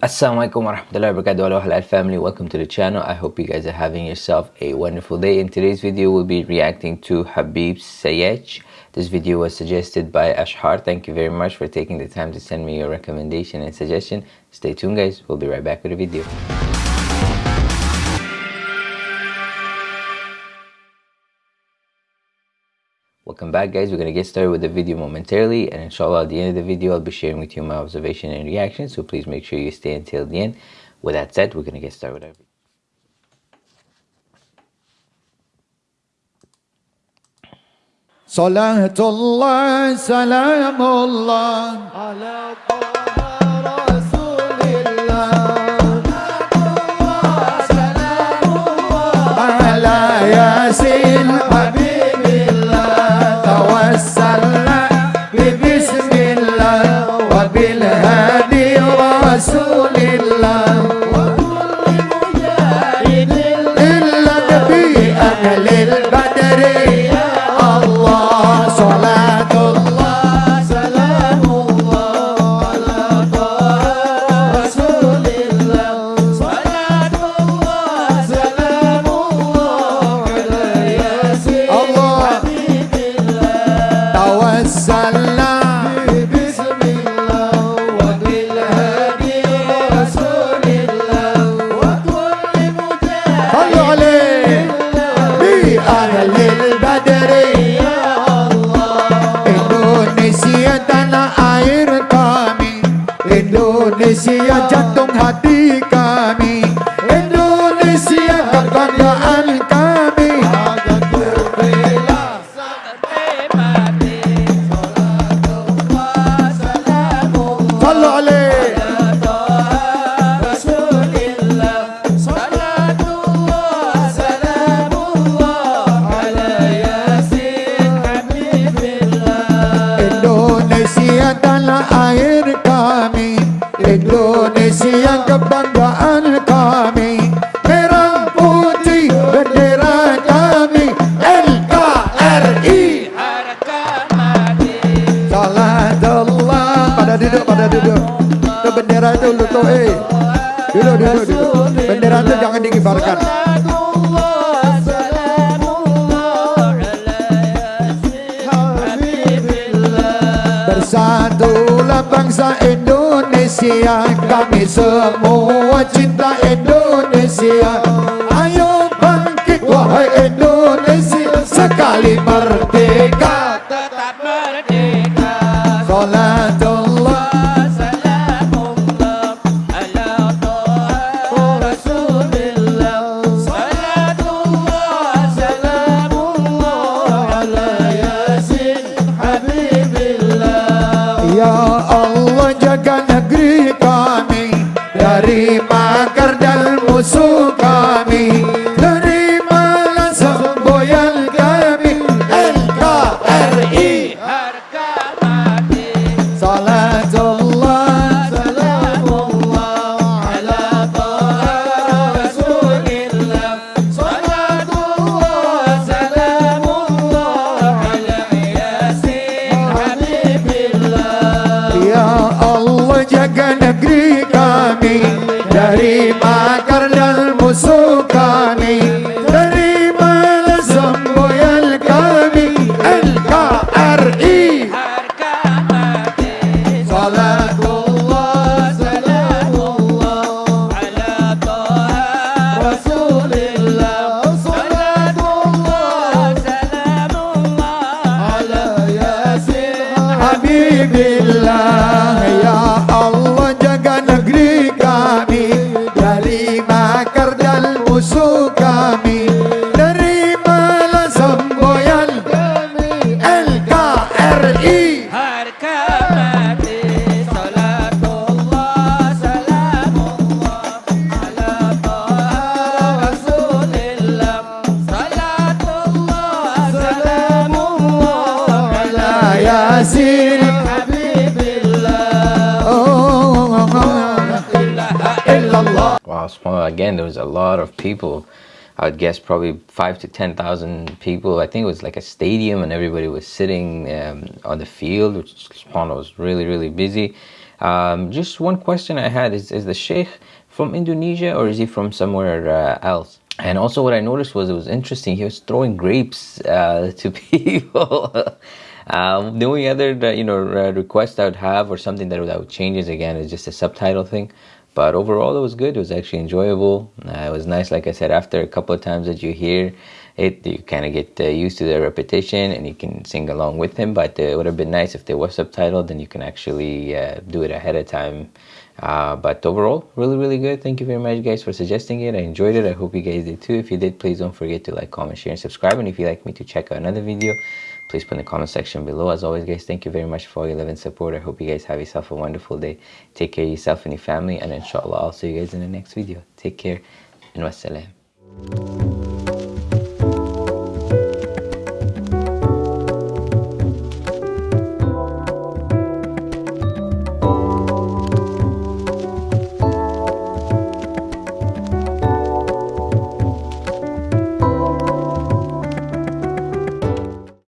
Assalamualaikum warahmatullahi wabarakatuh. Hello halal family. Welcome to the channel. I hope you guys are having yourself a wonderful day. In today's video we'll be reacting to Habib Syech this video was suggested by Ashhar. Thank you very much for taking the time to send me your recommendation and suggestion. Stay tuned guys. We'll be right back with the video Welcome back guys, we're going to get started with the video momentarily and inshallah at the end of the video I'll be sharing with you my observation and reaction so please make sure you stay until the end. With that said, we're going to get started with our video. صلاة الله سلام الله على So. Indonesia jantung tuh eh. Duduk, duduk, duduk Bendera itu jangan dikibarkan. Bersatulah bangsa Indonesia Kami semua cinta Indonesia. Ayo bangkit wahai Indonesia Sekali merdeka dan ala Yasin Habibillah Oh, ilaha illallah Wow, subhanAllah, again there was a lot of people I would guess probably five to ten thousand people. I think it was like a stadium, and everybody was sitting um, on the field, which subhanAllah was really really busy. Um, just one question I had is, is the Sheikh from Indonesia or is he from somewhere uh, else? And also what I noticed was it was interesting. He was throwing grapes uh, to people. Um, the only other uh, you know request I would have or something that would, that would change is again is just a subtitle thing. But overall, it was good. It was actually enjoyable. Uh, it was nice, like I said, after a couple of times that you hear it, you kind of get uh, used to the repetition and you can sing along with him. But uh, it would have been nice if they were subtitled, then you can actually uh, do it ahead of time. Uh, but overall, really, really good. Thank you very much, guys, for suggesting it. I enjoyed it. I hope you guys did too. If you did, please don't forget to like, comment, share, and subscribe. And if you'd like me to check out another video, please put in the comment section below. As always, guys, thank you very much for all your love and support. I hope you guys have yourself a wonderful day. Take care of yourself and your family. And inshallah, I'll see you guys in the next video. Take care and wassalam.